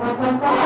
Gracias.